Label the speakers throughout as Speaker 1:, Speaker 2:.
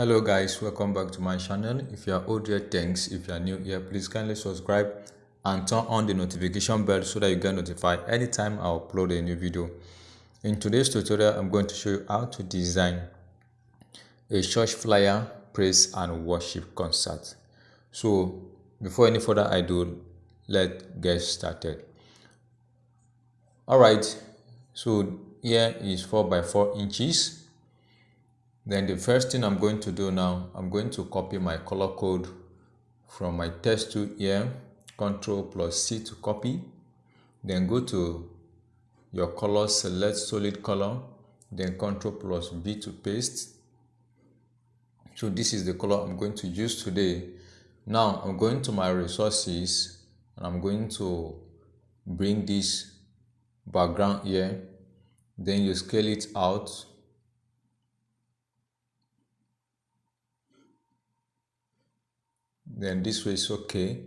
Speaker 1: hello guys. Welcome back to my channel. If you are old here thanks. If you are new here please kindly subscribe and turn on the notification bell so that you get notified anytime i upload a new video. In today's tutorial i'm going to show you how to design a church flyer praise and worship concert. So before any further ado let's get started. All right. So here is 4 by 4 inches then the first thing I'm going to do now, I'm going to copy my color code from my text tool here, Control plus C to copy. Then go to your color, select solid color, then Control plus V to paste. So this is the color I'm going to use today. Now I'm going to my resources and I'm going to bring this background here. Then you scale it out then this way is okay.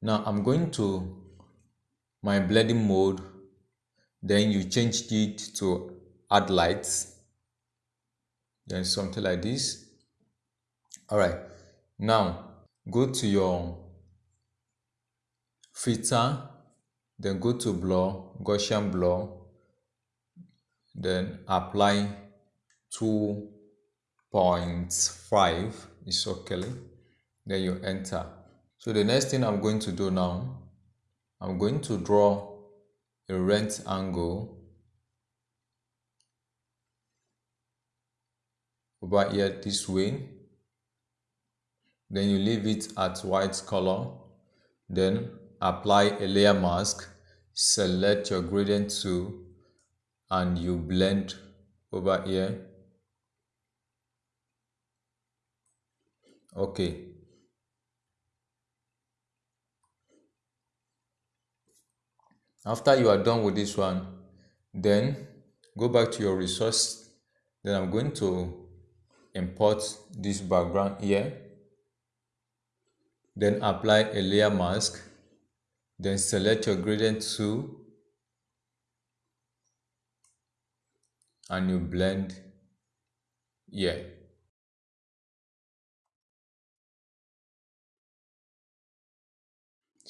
Speaker 1: Now I'm going to my blending mode. Then you change it to add lights. Then something like this. All right now go to your filter. Then go to blur Gaussian blur then apply two 0.5 is okay. Then you enter. So the next thing i'm going to do now i'm going to draw a rectangle over here this way. Then you leave it at white color. Then apply a layer mask select your gradient tool and you blend over here okay after you are done with this one then go back to your resource. Then i'm going to import this background here. Then apply a layer mask. Then select your gradient tool. And you blend here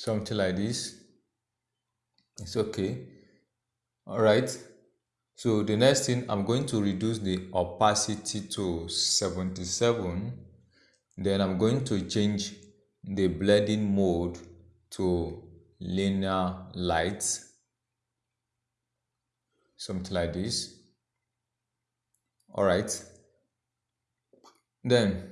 Speaker 1: something like this. It's okay. All right. So the next thing i'm going to reduce the opacity to 77 then i'm going to change the blending mode to linear lights something like this. All right. Then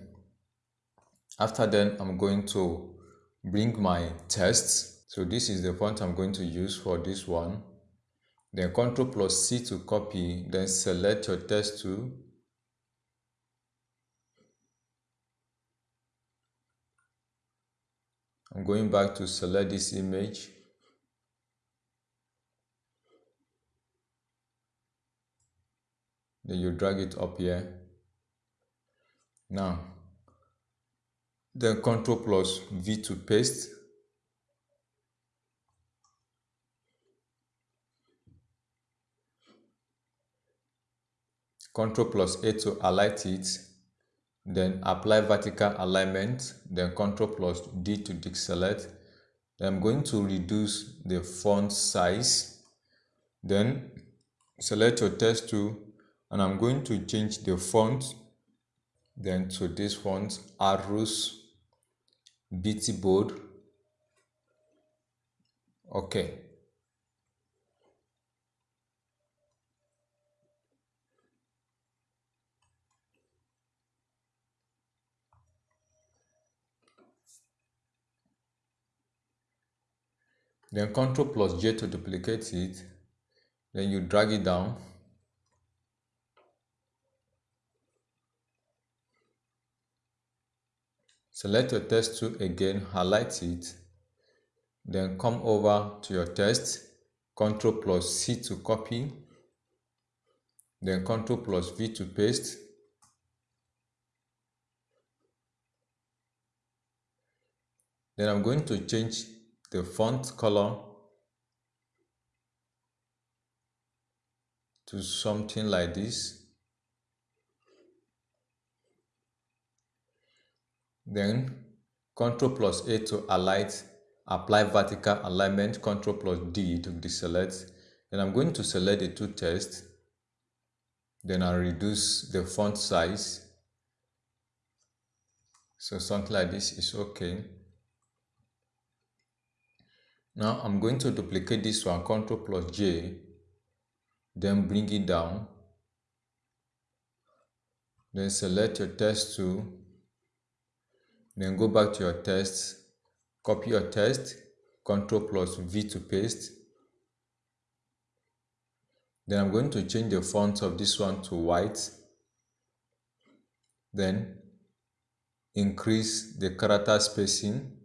Speaker 1: after then i'm going to bring my tests. So this is the font i'm going to use for this one. Then ctrl plus c to copy then select your text tool i'm going back to select this image. Then you drag it up here. Now then control plus V to paste. Ctrl plus A to align it, then apply vertical alignment, then Ctrl plus D to deselect. I'm going to reduce the font size, then select your text tool, and I'm going to change the font then to this font Arus BT bold. Okay. Then Ctrl plus J to duplicate it. Then you drag it down Select your text tool again, highlight it, then come over to your text, Ctrl plus C to copy, then Ctrl plus V to paste. Then I'm going to change the font color to something like this. Then Ctrl plus A to alight, apply vertical alignment, Ctrl plus D to deselect. Then I'm going to select the two text. Then I'll reduce the font size. So something like this is okay. Now I'm going to duplicate this one, Ctrl plus J, then bring it down. Then select your text tool. Then go back to your text, copy your text, Ctrl plus V to paste. Then I'm going to change the font of this one to white. Then increase the character spacing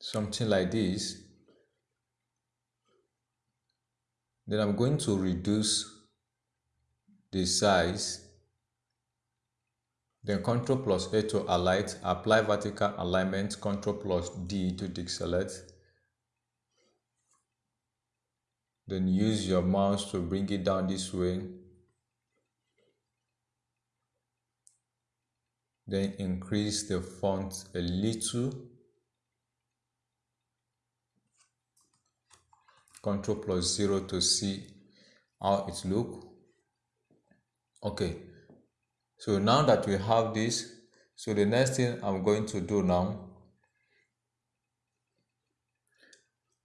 Speaker 1: something like this then I'm going to reduce the size then Ctrl plus A to alight apply vertical alignment Ctrl plus D to deselect. Then use your mouse to bring it down this way. Then increase the font a little. Ctrl plus 0 to see how it look. Okay so now that we have this so the next thing I'm going to do now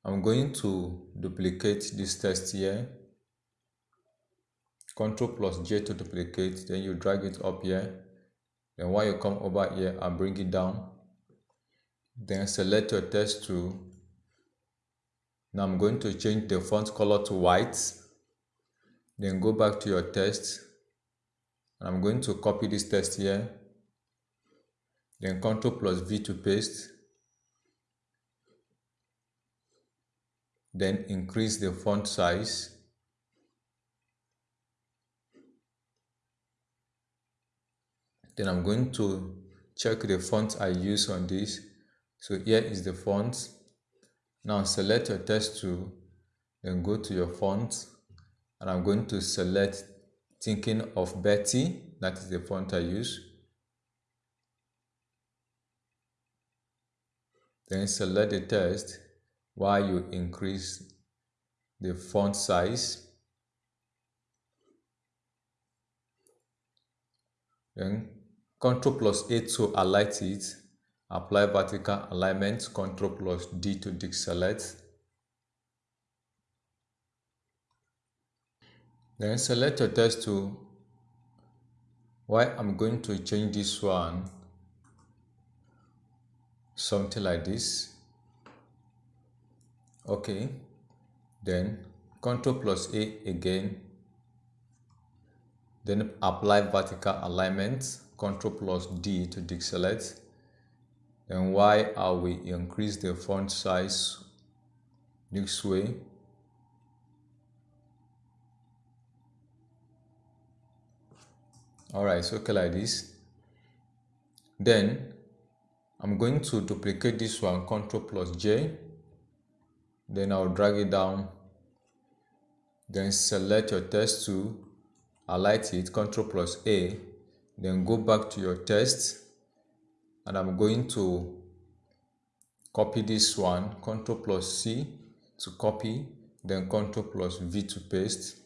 Speaker 1: I'm going to duplicate this text here Control plus J to duplicate then you drag it up here then while you come over here and bring it down then select your text tool now I'm going to change the font color to white. Then go back to your text. And I'm going to copy this text here. Then Ctrl plus V to paste. Then increase the font size. Then I'm going to check the font I use on this. So here is the font now select your text tool, then go to your font, and I'm going to select Thinking of Betty, that is the font I use. Then select the text while you increase the font size. Then Ctrl plus A to highlight it Apply vertical alignment, Ctrl plus D to deselect. Then select your text tool. Why I'm going to change this one something like this. Okay. Then Ctrl plus A again. Then apply vertical alignment, Ctrl plus D to deselect then why are we increase the font size this way all right so okay like this. Then i'm going to duplicate this one ctrl plus j. Then i'll drag it down. Then select your test tool highlight it ctrl plus a. Then go back to your test. And I'm going to copy this one Ctrl plus C to copy then Ctrl plus V to paste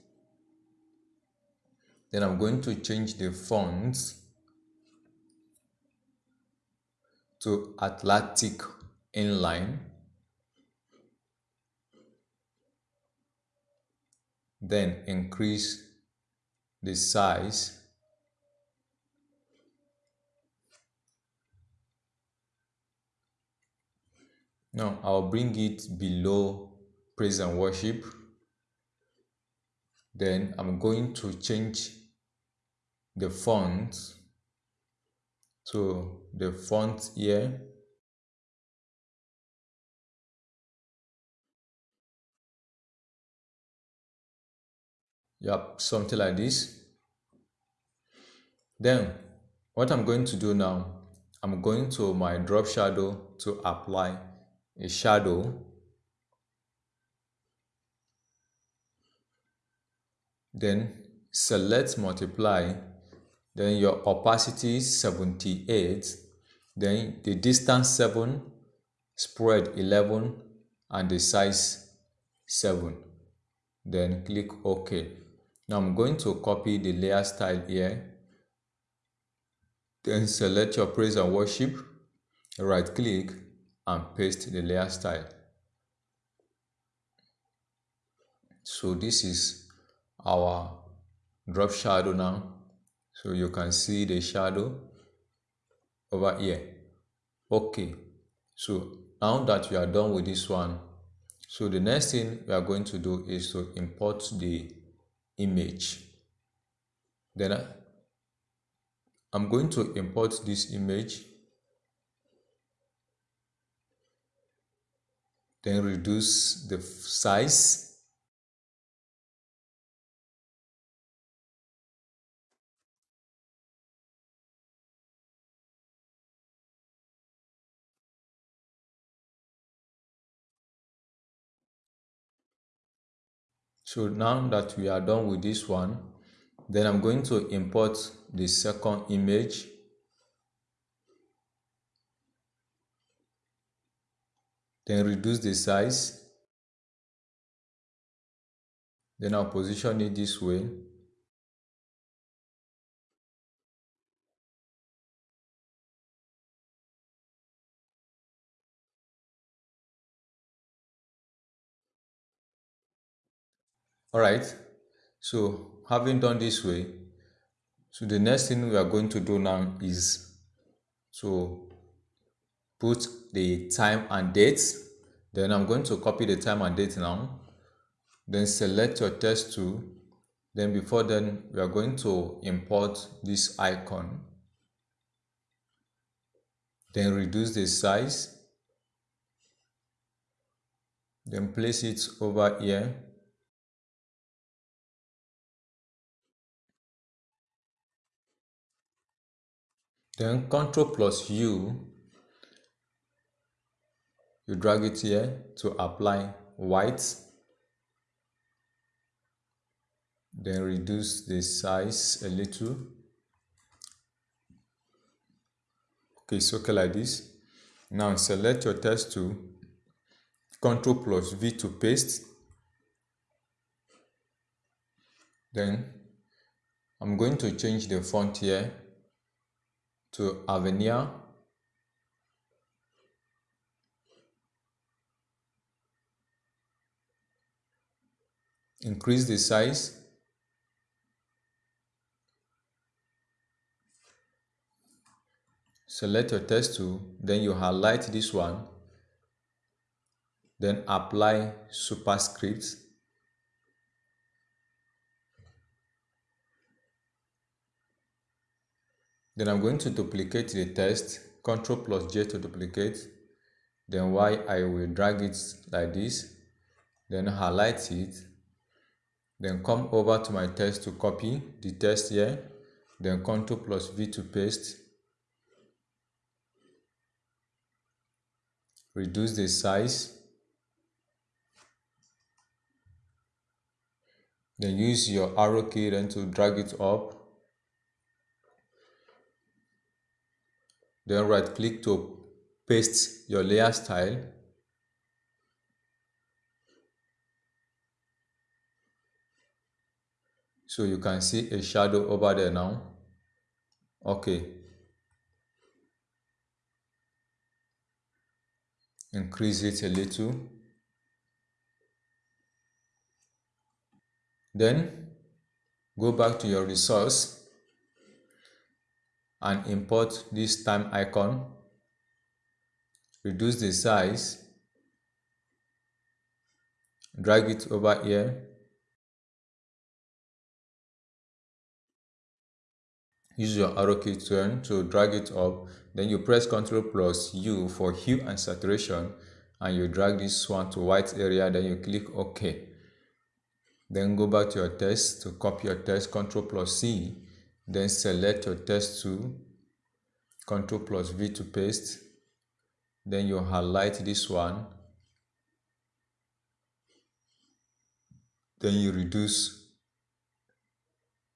Speaker 1: then I'm going to change the font to Atlantic inline then increase the size Now I'll bring it below praise and worship. Then I'm going to change the font to the font here. Yep, something like this. Then what I'm going to do now, I'm going to my drop shadow to apply a shadow then select multiply then your opacity is 78 then the distance 7 spread 11 and the size 7 then click ok. Now i'm going to copy the layer style here. Then select your praise and worship right click and paste the layer style. So this is our drop shadow now so you can see the shadow over here. Okay. So now that we are done with this one so the next thing we are going to do is to import the image. Then I'm going to import this image. Then reduce the size So now that we are done with this one, then I'm going to import the second image. Then reduce the size. Then I'll position it this way. All right. So having done this way so the next thing we are going to do now is to put the time and date. Then i'm going to copy the time and date now. Then select your text tool. Then before then we are going to import this icon. Then reduce the size. Then place it over here Then Ctrl plus U, you drag it here to apply white. Then reduce the size a little. Okay, so okay like this. Now select your text tool, Ctrl plus V to paste. Then I'm going to change the font here to Avenir. Increase the size. Select your text tool, then you highlight this one, then apply superscript Then I'm going to duplicate the text, Ctrl plus J to duplicate. Then Y, I will drag it like this. Then highlight it. Then come over to my text to copy the text here. Then Ctrl plus V to paste. Reduce the size. Then use your arrow key then to drag it up Then right click to paste your layer style. So you can see a shadow over there now. Okay. Increase it a little. Then go back to your resource and import this time icon. Reduce the size. Drag it over here. Use your arrow key turn to drag it up. Then you press ctrl plus u for hue and saturation and you drag this one to white area. Then you click ok. Then go back to your text to copy your text ctrl plus c then select your text tool, Ctrl plus V to paste. Then you highlight this one. Then you reduce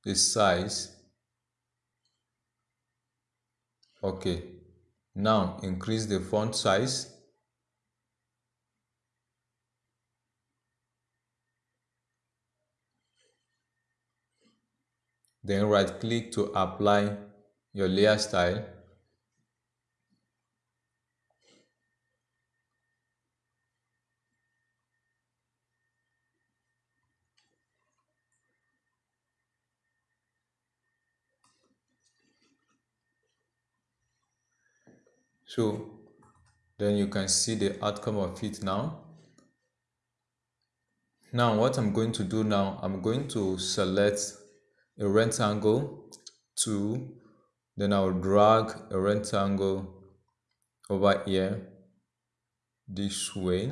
Speaker 1: the size. okay now increase the font size then right click to apply your layer style. So then you can see the outcome of it now. Now what i'm going to do now i'm going to select a rectangle. To then i'll drag a rectangle over here this way.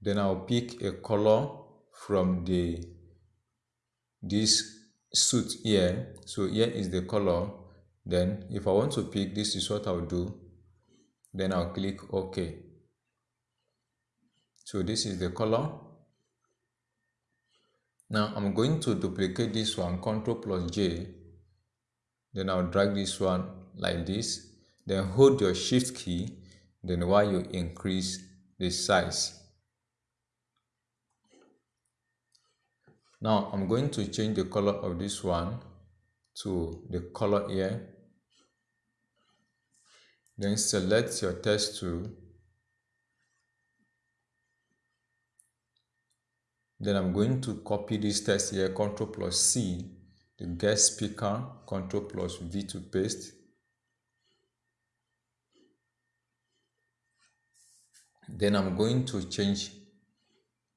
Speaker 1: Then I'll pick a color from the this suit here. So here is the color. Then if I want to pick this is what I'll do. Then I'll click OK so this is the color now I'm going to duplicate this one Ctrl plus J. Then I'll drag this one like this. Then hold your shift key. Then while you increase the size. Now I'm going to change the color of this one to the color here. Then select your text tool then I'm going to copy this text here Ctrl plus C the guest speaker Ctrl plus V to paste then I'm going to change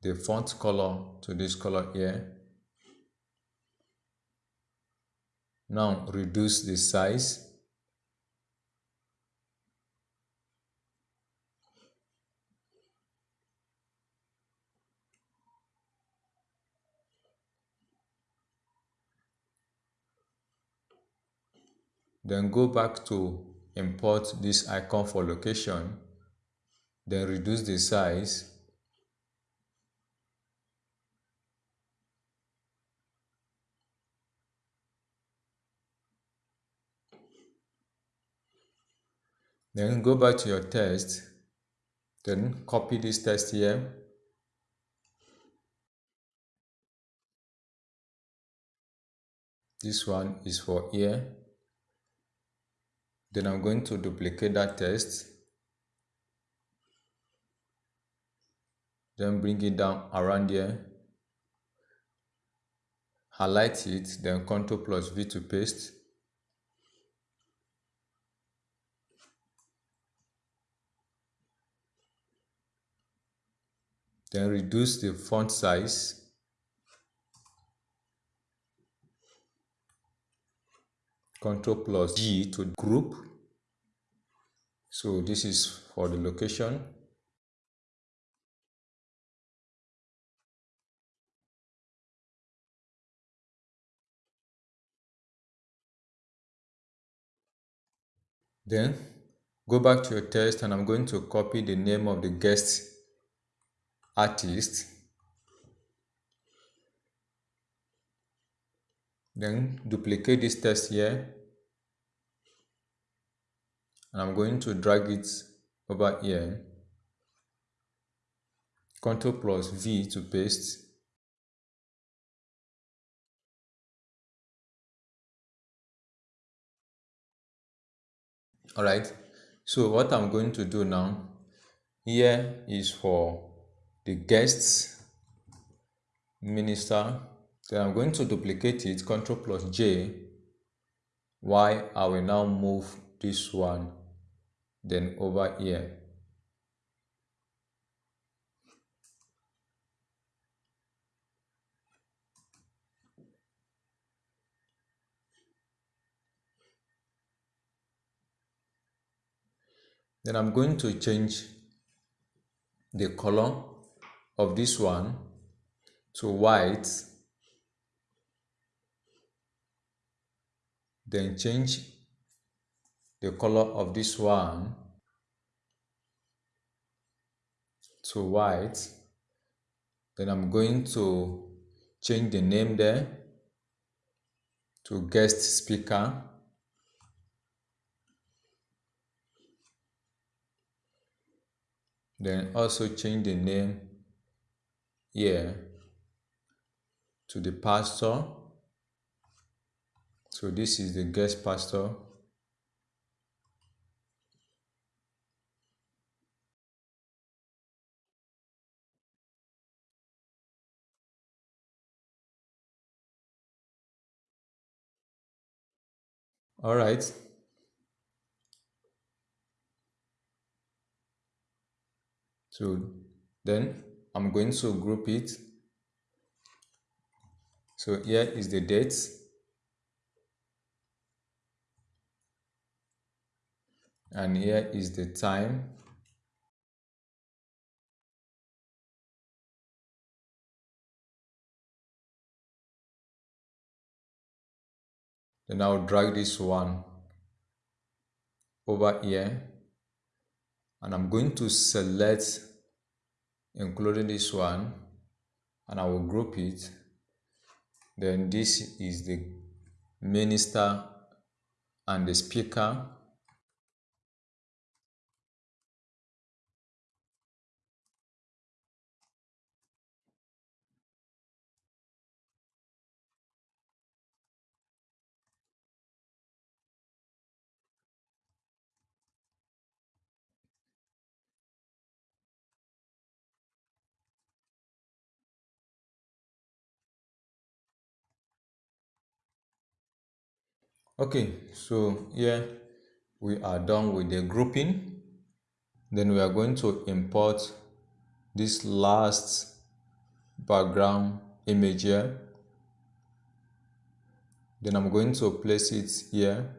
Speaker 1: the font color to this color here Now reduce the size. Then go back to import this icon for location. Then reduce the size Then go back to your text. Then copy this text here. This one is for here. Then I'm going to duplicate that text. Then bring it down around here. Highlight it, then Ctrl plus V to paste. Then reduce the font size. Ctrl plus G to group. So this is for the location. Then go back to your text and I'm going to copy the name of the guest artist then duplicate this text here. And I'm going to drag it over here. Ctrl plus V to paste. Alright. So what I'm going to do now here is for the guests minister then I'm going to duplicate it Ctrl plus J. Why I will now move this one then over here. Then I'm going to change the color of this one to white then change the color of this one to white. Then I'm going to change the name there to guest speaker. Then also change the name here to the pastor so this is the guest pastor. All right. So then i'm going to group it. So here is the date and here is the time. Then I'll drag this one over here. And I'm going to select including this one and I will group it. Then this is the minister and the speaker okay so here we are done with the grouping. Then we are going to import this last background image here. Then I'm going to place it here.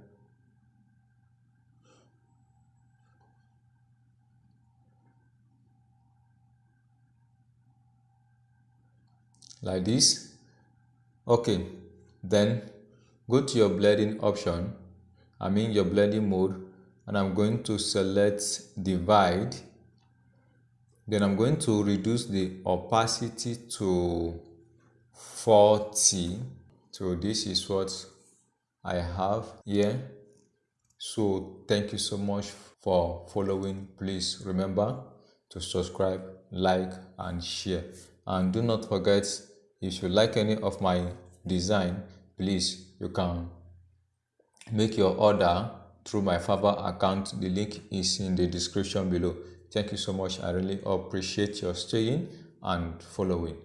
Speaker 1: Like this. Okay then go to your blending option I'm in your blending mode and I'm going to select divide. Then I'm going to reduce the opacity to 40 so this is what I have here. So thank you so much for following. Please remember to subscribe like and share. And do not forget if you like any of my design please you can make your order through my Fiverr account. The link is in the description below. Thank you so much. I really appreciate your staying and following.